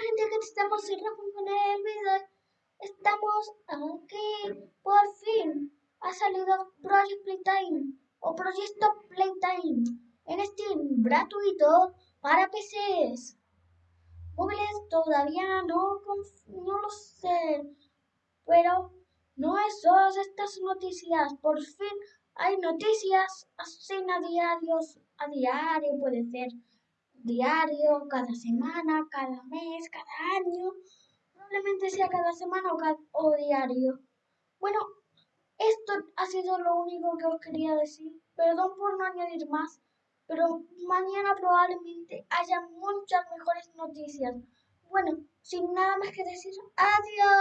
gente que estamos sin responder el video. Estamos aquí, por fin. Ha salido Project Playtime o Proyecto Playtime en Steam gratuito para PCs. Móviles todavía no, no lo sé, pero no es solo estas noticias. Por fin hay noticias así a diarios, a diario puede ser diario, cada semana, cada mes, cada año, probablemente sea cada semana o, diario. Bueno, esto ha sido lo único que os quería decir. Perdón por no añadir más, pero mañana probablemente haya muchas mejores noticias. Bueno, sin nada más que decir, adiós.